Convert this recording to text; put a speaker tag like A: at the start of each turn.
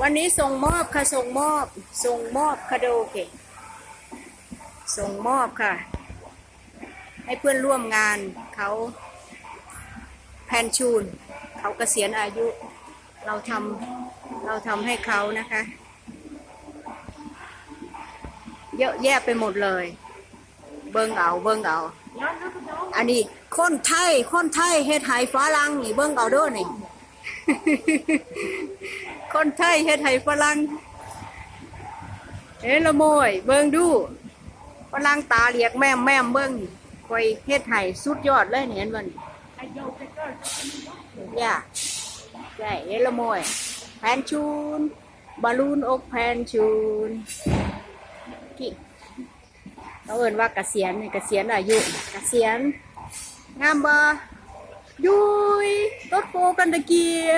A: วันนี้ส่งมอบค่ะส่งมอบส่งมอบคาโดเกะส่งมอบค่ะ ให้เพื่อนร่วมงานเขาแพนชูน เขาเกษียณอายุ เราทำเราทำให้เขานะคะ เยอะแยะไปหมดเลย เบิ้งเอาเบิ้งเอา อันนี้คนไทยคนไทยเฮ็ดไหฝรั่งนี่เบิ่งเอาด้อนี่ คนไทยเฮ็ดไหฝรั่งเอ้ละโมย เบิ่งดูฝรั่งตาเหลียกแม่มแม่มเบิ่งคอยเฮ็ดไหสุดยอดเลยนี่เห็นบ่นี่ย่าใช่เอ้ละโมยแพนชูนบอลลูนอกแพนชูนกี่เขาเอิ้นว่าเกษียณนี่เกษียณอายุเกษียณ งามบ่ยุยรถโฟกันตะเกีย